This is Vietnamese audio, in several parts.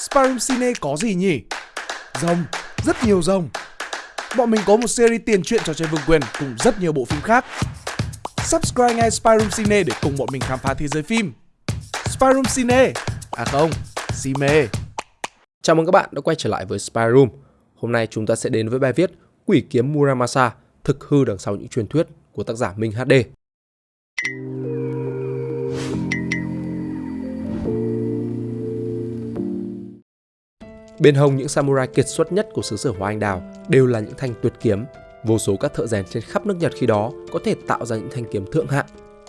Spyroom Cine có gì nhỉ? Rồng, rất nhiều rồng. Bọn mình có một series tiền truyện trò chơi vương quyền cùng rất nhiều bộ phim khác. Subscribe ngay Spyroom Cine để cùng bọn mình khám phá thế giới phim. Spyroom Cine, à không, Cine. Chào mừng các bạn đã quay trở lại với Spyroom Hôm nay chúng ta sẽ đến với bài viết Quỷ kiếm Muramasa, thực hư đằng sau những truyền thuyết của tác giả Minh HD. Bên hông những samurai kiệt xuất nhất của xứ sở Hoa Anh Đào đều là những thanh tuyệt kiếm. Vô số các thợ rèn trên khắp nước Nhật khi đó có thể tạo ra những thanh kiếm thượng hạng.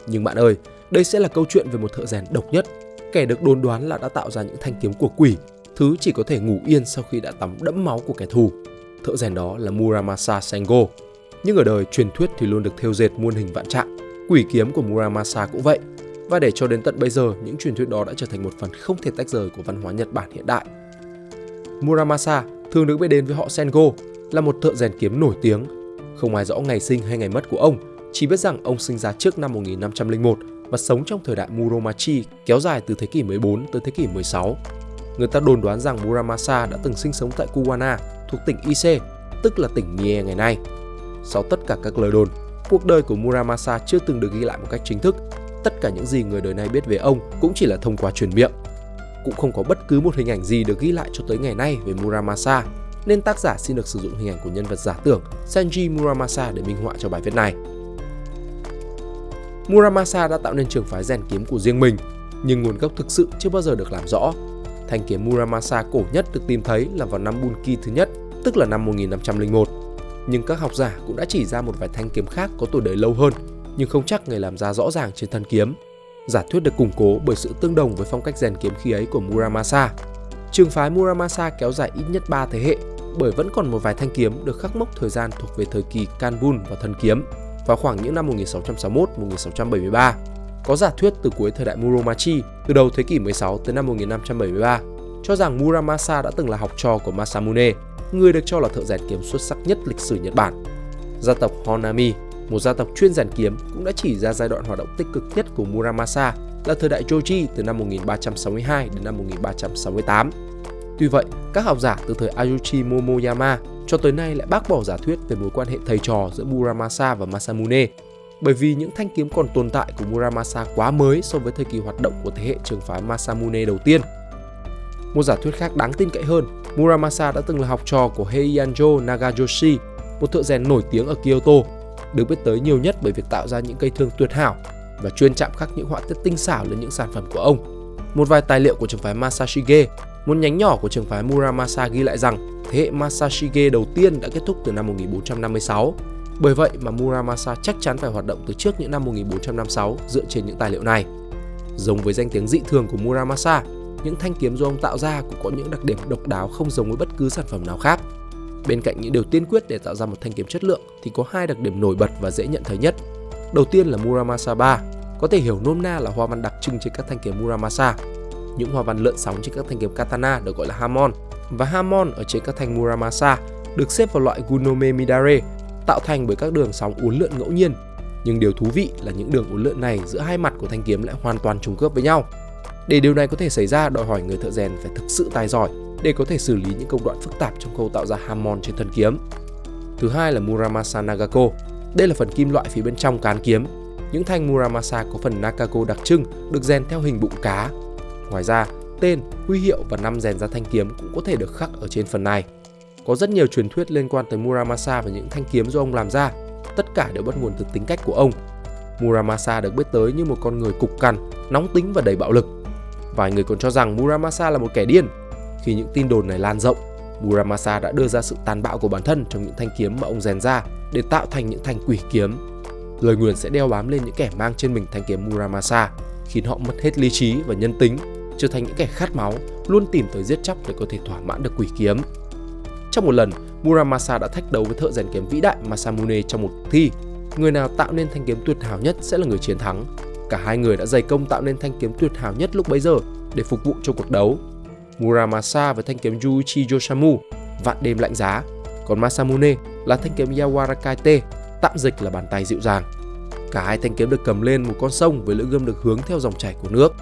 Nhưng bạn ơi, đây sẽ là câu chuyện về một thợ rèn độc nhất, kẻ được đồn đoán là đã tạo ra những thanh kiếm của quỷ thứ chỉ có thể ngủ yên sau khi đã tắm đẫm máu của kẻ thù. Thợ rèn đó là Muramasa Sengo. Nhưng ở đời truyền thuyết thì luôn được thêu dệt muôn hình vạn trạng. Quỷ kiếm của Muramasa cũng vậy. Và để cho đến tận bây giờ, những truyền thuyết đó đã trở thành một phần không thể tách rời của văn hóa Nhật Bản hiện đại. Muramasa thường được biết đến với họ Sengo là một thợ rèn kiếm nổi tiếng. Không ai rõ ngày sinh hay ngày mất của ông, chỉ biết rằng ông sinh ra trước năm 1501 và sống trong thời đại Muromachi kéo dài từ thế kỷ 14 tới thế kỷ 16 Người ta đồn đoán rằng Muramasa đã từng sinh sống tại Kuwana, thuộc tỉnh Ise, tức là tỉnh Mie ngày nay. Sau tất cả các lời đồn, cuộc đời của Muramasa chưa từng được ghi lại một cách chính thức. Tất cả những gì người đời này biết về ông cũng chỉ là thông qua truyền miệng. Cũng không có bất cứ một hình ảnh gì được ghi lại cho tới ngày nay về Muramasa, nên tác giả xin được sử dụng hình ảnh của nhân vật giả tưởng Senji Muramasa để minh họa cho bài viết này. Muramasa đã tạo nên trường phái rèn kiếm của riêng mình, nhưng nguồn gốc thực sự chưa bao giờ được làm rõ Thanh kiếm Muramasa cổ nhất được tìm thấy là vào năm Bunki thứ nhất, tức là năm 1501. Nhưng các học giả cũng đã chỉ ra một vài thanh kiếm khác có tuổi đời lâu hơn, nhưng không chắc người làm ra rõ ràng trên thân kiếm. Giả thuyết được củng cố bởi sự tương đồng với phong cách rèn kiếm khí ấy của Muramasa. Trường phái Muramasa kéo dài ít nhất 3 thế hệ, bởi vẫn còn một vài thanh kiếm được khắc mốc thời gian thuộc về thời kỳ Kanbun và thân kiếm vào khoảng những năm 1661-1673. Có giả thuyết từ cuối thời đại Muromachi, từ đầu thế kỷ 16 tới năm 1573, cho rằng Muramasa đã từng là học trò của Masamune, người được cho là thợ rèn kiếm xuất sắc nhất lịch sử Nhật Bản. Gia tộc Honami, một gia tộc chuyên rèn kiếm, cũng đã chỉ ra giai đoạn hoạt động tích cực nhất của Muramasa là thời đại Joji từ năm 1362 đến năm 1368. Tuy vậy, các học giả từ thời Ayuchi Momoyama cho tới nay lại bác bỏ giả thuyết về mối quan hệ thầy trò giữa Muramasa và Masamune bởi vì những thanh kiếm còn tồn tại của Muramasa quá mới so với thời kỳ hoạt động của thế hệ trường phái Masamune đầu tiên. Một giả thuyết khác đáng tin cậy hơn, Muramasa đã từng là học trò của Heianjo Nagajoshi, một thợ rèn nổi tiếng ở Kyoto, được biết tới nhiều nhất bởi việc tạo ra những cây thương tuyệt hảo và chuyên chạm khắc những họa tiết tinh xảo lên những sản phẩm của ông. Một vài tài liệu của trường phái Masashige, một nhánh nhỏ của trường phái Muramasa ghi lại rằng thế hệ Masashige đầu tiên đã kết thúc từ năm 1456 bởi vậy mà Muramasa chắc chắn phải hoạt động từ trước những năm 1456 dựa trên những tài liệu này. Giống với danh tiếng dị thường của Muramasa, những thanh kiếm do ông tạo ra cũng có những đặc điểm độc đáo không giống với bất cứ sản phẩm nào khác. Bên cạnh những điều tiên quyết để tạo ra một thanh kiếm chất lượng thì có hai đặc điểm nổi bật và dễ nhận thấy nhất. Đầu tiên là Muramasa 3, có thể hiểu nôm na là hoa văn đặc trưng trên các thanh kiếm Muramasa. Những hoa văn lượn sóng trên các thanh kiếm katana được gọi là Hamon và Hamon ở trên các thanh Muramasa được xếp vào loại Gunome Midare tạo thành bởi các đường sóng uốn lượn ngẫu nhiên. Nhưng điều thú vị là những đường uốn lượn này giữa hai mặt của thanh kiếm lại hoàn toàn trùng khớp với nhau. Để điều này có thể xảy ra đòi hỏi người thợ rèn phải thực sự tài giỏi để có thể xử lý những công đoạn phức tạp trong khâu tạo ra hamon trên thân kiếm. Thứ hai là Muramasa Nagako. Đây là phần kim loại phía bên trong cán kiếm. Những thanh Muramasa có phần Nakago đặc trưng được rèn theo hình bụng cá. Ngoài ra, tên, huy hiệu và năm rèn ra thanh kiếm cũng có thể được khắc ở trên phần này. Có rất nhiều truyền thuyết liên quan tới Muramasa và những thanh kiếm do ông làm ra. Tất cả đều bắt nguồn từ tính cách của ông. Muramasa được biết tới như một con người cục cằn, nóng tính và đầy bạo lực. Vài người còn cho rằng Muramasa là một kẻ điên. Khi những tin đồn này lan rộng, Muramasa đã đưa ra sự tàn bạo của bản thân trong những thanh kiếm mà ông rèn ra để tạo thành những thanh quỷ kiếm. Lời nguyền sẽ đeo bám lên những kẻ mang trên mình thanh kiếm Muramasa, khiến họ mất hết lý trí và nhân tính, trở thành những kẻ khát máu, luôn tìm tới giết chóc để có thể thỏa mãn được quỷ kiếm. Trong một lần, Muramasa đã thách đấu với thợ rèn kiếm vĩ đại Masamune trong một cuộc thi. Người nào tạo nên thanh kiếm tuyệt hảo nhất sẽ là người chiến thắng. Cả hai người đã dày công tạo nên thanh kiếm tuyệt hảo nhất lúc bấy giờ để phục vụ cho cuộc đấu. Muramasa với thanh kiếm Yuichi Yoshamu, vạn đêm lạnh giá, còn Masamune là thanh kiếm Yawarakaite, tạm dịch là bàn tay dịu dàng. Cả hai thanh kiếm được cầm lên một con sông với lưỡi gươm được hướng theo dòng chảy của nước.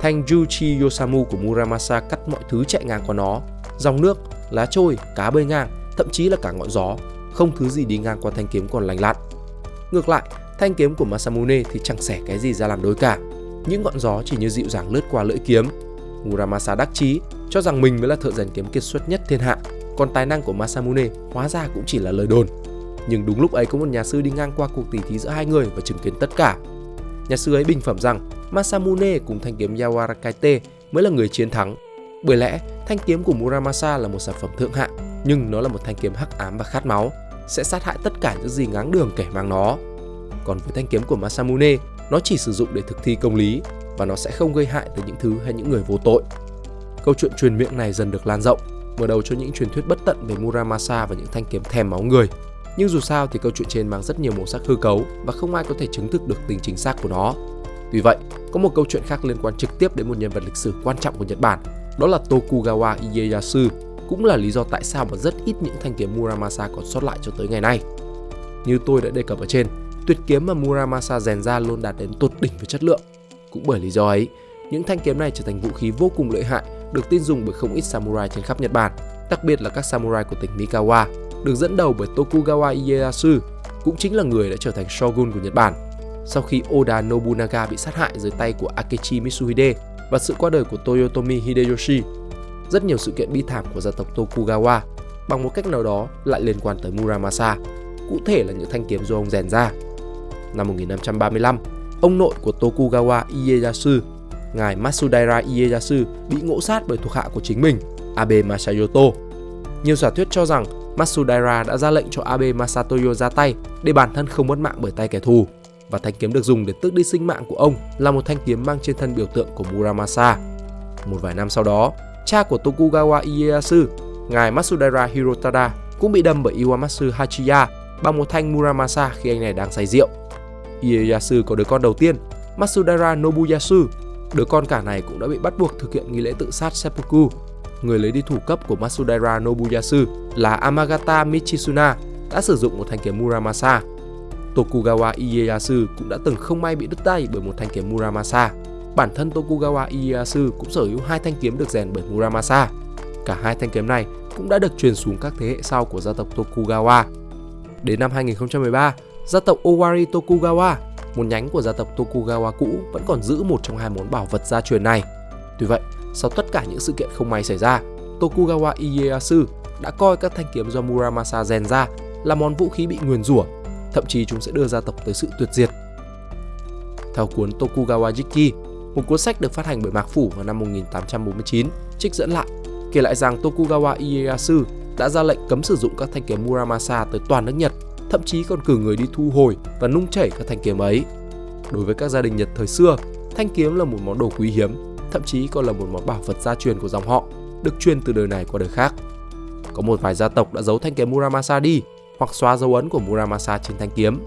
thanh Juchi Yosamu của Muramasa cắt mọi thứ chạy ngang qua nó, dòng nước, lá trôi, cá bơi ngang, thậm chí là cả ngọn gió, không thứ gì đi ngang qua thanh kiếm còn lành lặn. Ngược lại, thanh kiếm của Masamune thì chẳng xẻ cái gì ra làm đôi cả. Những ngọn gió chỉ như dịu dàng lướt qua lưỡi kiếm. Muramasa đắc chí cho rằng mình mới là thợ rèn kiếm kiệt xuất nhất thiên hạ, còn tài năng của Masamune hóa ra cũng chỉ là lời đồn. Nhưng đúng lúc ấy có một nhà sư đi ngang qua cuộc tỉ thí giữa hai người và chứng kiến tất cả. Nhà sư ấy bình phẩm rằng Masamune cùng thanh kiếm Yawarakaite mới là người chiến thắng. Bởi lẽ, thanh kiếm của Muramasa là một sản phẩm thượng hạng, nhưng nó là một thanh kiếm hắc ám và khát máu, sẽ sát hại tất cả những gì ngáng đường kẻ mang nó. Còn với thanh kiếm của Masamune, nó chỉ sử dụng để thực thi công lý và nó sẽ không gây hại tới những thứ hay những người vô tội. Câu chuyện truyền miệng này dần được lan rộng, mở đầu cho những truyền thuyết bất tận về Muramasa và những thanh kiếm thèm máu người. Nhưng dù sao thì câu chuyện trên mang rất nhiều màu sắc hư cấu và không ai có thể chứng thực được tính chính xác của nó. Tuy vậy, có một câu chuyện khác liên quan trực tiếp đến một nhân vật lịch sử quan trọng của Nhật Bản, đó là Tokugawa Ieyasu, cũng là lý do tại sao mà rất ít những thanh kiếm Muramasa còn sót lại cho tới ngày nay. Như tôi đã đề cập ở trên, tuyệt kiếm mà Muramasa rèn ra luôn đạt đến tột đỉnh về chất lượng. Cũng bởi lý do ấy, những thanh kiếm này trở thành vũ khí vô cùng lợi hại, được tin dùng bởi không ít samurai trên khắp Nhật Bản, đặc biệt là các samurai của tỉnh Mikawa, được dẫn đầu bởi Tokugawa Ieyasu, cũng chính là người đã trở thành shogun của Nhật Bản. Sau khi Oda Nobunaga bị sát hại dưới tay của Akechi Mitsuhide và sự qua đời của Toyotomi Hideyoshi, rất nhiều sự kiện bi thảm của gia tộc Tokugawa bằng một cách nào đó lại liên quan tới Muramasa, cụ thể là những thanh kiếm do ông rèn ra. Năm 1535, ông nội của Tokugawa Ieyasu, ngài Matsudaira Ieyasu bị ngộ sát bởi thuộc hạ của chính mình, Abe Masayoto. Nhiều giả thuyết cho rằng Matsudaira đã ra lệnh cho Abe Masatoyo ra tay để bản thân không mất mạng bởi tay kẻ thù và thanh kiếm được dùng để tước đi sinh mạng của ông là một thanh kiếm mang trên thân biểu tượng của Muramasa. Một vài năm sau đó, cha của Tokugawa Ieyasu, ngài Matsudaira Hirotada cũng bị đâm bởi Iwamatsu Hachiya bằng một thanh Muramasa khi anh này đang say rượu. Ieyasu có đứa con đầu tiên, Matsudaira Nobuyasu. Đứa con cả này cũng đã bị bắt buộc thực hiện nghi lễ tự sát seppuku. Người lấy đi thủ cấp của Matsudaira Nobuyasu là Amagata Michizuna đã sử dụng một thanh kiếm Muramasa. Tokugawa Ieyasu cũng đã từng không may bị đứt tay bởi một thanh kiếm Muramasa. Bản thân Tokugawa Ieyasu cũng sở hữu hai thanh kiếm được rèn bởi Muramasa. Cả hai thanh kiếm này cũng đã được truyền xuống các thế hệ sau của gia tộc Tokugawa. Đến năm 2013, gia tộc Owari Tokugawa, một nhánh của gia tộc Tokugawa cũ vẫn còn giữ một trong hai món bảo vật gia truyền này. Tuy vậy, sau tất cả những sự kiện không may xảy ra, Tokugawa Ieyasu đã coi các thanh kiếm do Muramasa rèn ra là món vũ khí bị nguyền rủa, thậm chí chúng sẽ đưa gia tộc tới sự tuyệt diệt. Theo cuốn Tokugawa Jiki, một cuốn sách được phát hành bởi Mạc Phủ vào năm 1849, trích dẫn lại, kể lại rằng Tokugawa Ieyasu đã ra lệnh cấm sử dụng các thanh kiếm Muramasa tới toàn nước Nhật, thậm chí còn cử người đi thu hồi và nung chảy các thanh kiếm ấy. Đối với các gia đình Nhật thời xưa, thanh kiếm là một món đồ quý hiếm, thậm chí còn là một món bảo vật gia truyền của dòng họ, được truyền từ đời này qua đời khác. Có một vài gia tộc đã giấu thanh kiếm Muramasa đi hoặc xóa dấu ấn của Muramasa trên thanh kiếm.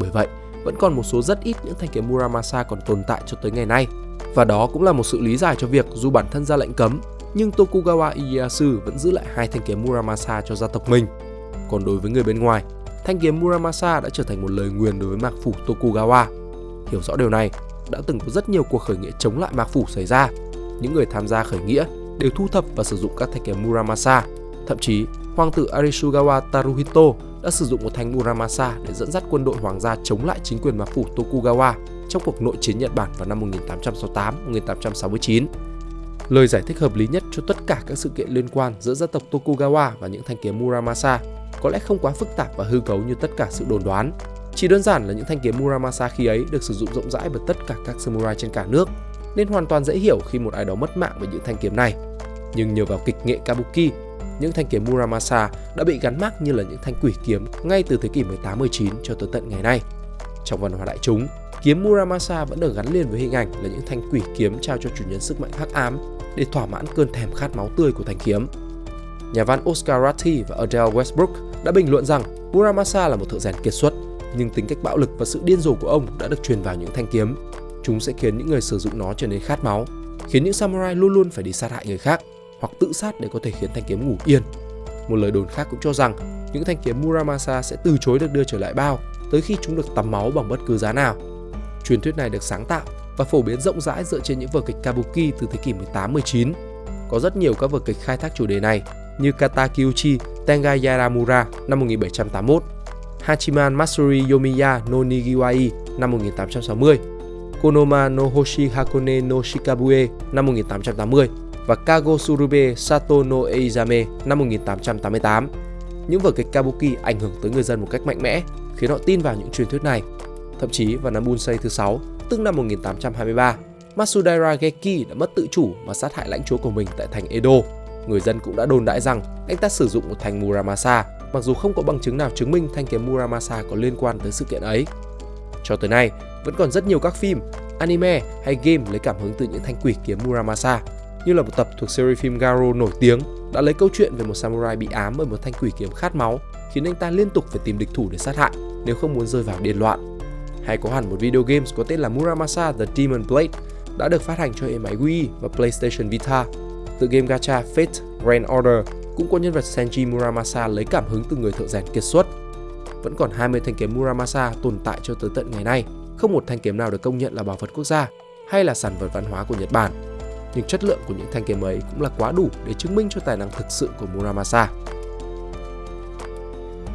Bởi vậy, vẫn còn một số rất ít những thanh kiếm Muramasa còn tồn tại cho tới ngày nay. Và đó cũng là một sự lý giải cho việc dù bản thân ra lệnh cấm, nhưng Tokugawa Ieyasu vẫn giữ lại hai thanh kiếm Muramasa cho gia tộc mình. Còn đối với người bên ngoài, thanh kiếm Muramasa đã trở thành một lời nguyền đối với mạc phủ Tokugawa. Hiểu rõ điều này, đã từng có rất nhiều cuộc khởi nghĩa chống lại mạc phủ xảy ra. Những người tham gia khởi nghĩa đều thu thập và sử dụng các thanh kiếm Muramasa. Thậm chí, hoàng tử Arisugawa Taruhito đã sử dụng một thanh Muramasa để dẫn dắt quân đội hoàng gia chống lại chính quyền mạc phủ Tokugawa trong cuộc nội chiến Nhật Bản vào năm 1868-1869. Lời giải thích hợp lý nhất cho tất cả các sự kiện liên quan giữa gia tộc Tokugawa và những thanh kiếm Muramasa có lẽ không quá phức tạp và hư cấu như tất cả sự đồn đoán. Chỉ đơn giản là những thanh kiếm Muramasa khi ấy được sử dụng rộng rãi bởi tất cả các samurai trên cả nước, nên hoàn toàn dễ hiểu khi một ai đó mất mạng với những thanh kiếm này. Nhưng nhờ vào kịch nghệ Kabuki, những thanh kiếm Muramasa đã bị gắn mác như là những thanh quỷ kiếm ngay từ thế kỷ 18-19 cho tới tận ngày nay. Trong văn hóa đại chúng, kiếm Muramasa vẫn được gắn liền với hình ảnh là những thanh quỷ kiếm trao cho chủ nhân sức mạnh hắc ám để thỏa mãn cơn thèm khát máu tươi của thanh kiếm. Nhà văn Oscar Ratti và Adele Westbrook đã bình luận rằng Muramasa là một thợ rèn kiệt xuất, nhưng tính cách bạo lực và sự điên rồ của ông đã được truyền vào những thanh kiếm. Chúng sẽ khiến những người sử dụng nó trở nên khát máu, khiến những samurai luôn luôn phải đi sát hại người khác hoặc tự sát để có thể khiến thanh kiếm ngủ yên. Một lời đồn khác cũng cho rằng những thanh kiếm Muramasa sẽ từ chối được đưa trở lại bao tới khi chúng được tắm máu bằng bất cứ giá nào. Truyền thuyết này được sáng tạo và phổ biến rộng rãi dựa trên những vở kịch kabuki từ thế kỷ 18-19. Có rất nhiều các vở kịch khai thác chủ đề này như Kata Tengayaramura Tenga Yaramura năm 1781, Hachiman Matsuri Yomiya no Nigiwai năm 1860, Konoma no Hoshi Hakone no Shikabue năm 1880 và Kago Surube Sato no Eizame năm 1888. Những vở kịch kabuki ảnh hưởng tới người dân một cách mạnh mẽ, khiến họ tin vào những truyền thuyết này. Thậm chí vào năm Bunsei thứ 6, tức năm 1823, Matsudaira Geki đã mất tự chủ và sát hại lãnh chúa của mình tại thành Edo. Người dân cũng đã đồn đại rằng anh ta sử dụng một thanh Muramasa, mặc dù không có bằng chứng nào chứng minh thanh kiếm Muramasa có liên quan tới sự kiện ấy. Cho tới nay, vẫn còn rất nhiều các phim, anime hay game lấy cảm hứng từ những thanh quỷ kiếm Muramasa, như là một tập thuộc series phim Garo nổi tiếng đã lấy câu chuyện về một samurai bị ám bởi một thanh quỷ kiếm khát máu, khiến anh ta liên tục phải tìm địch thủ để sát hại nếu không muốn rơi vào điên loạn. Hay có hẳn một video games có tên là Muramasa The Demon Blade đã được phát hành cho hệ máy Wii và PlayStation Vita tựa game gacha Fate Grand Order cũng có nhân vật Senji Muramasa lấy cảm hứng từ người thợ rèn kiệt xuất. Vẫn còn 20 thanh kiếm Muramasa tồn tại cho tới tận ngày nay, không một thanh kiếm nào được công nhận là bảo vật quốc gia hay là sản vật văn hóa của Nhật Bản. Nhưng chất lượng của những thanh kiếm ấy cũng là quá đủ để chứng minh cho tài năng thực sự của Muramasa.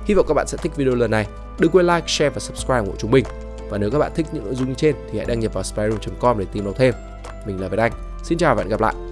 Hy vọng các bạn sẽ thích video lần này. Đừng quên like, share và subscribe của chúng mình. Và nếu các bạn thích những nội dung như trên thì hãy đăng nhập vào spyro.com để tìm đọc thêm. Mình là Việt Anh. Xin chào và hẹn gặp lại.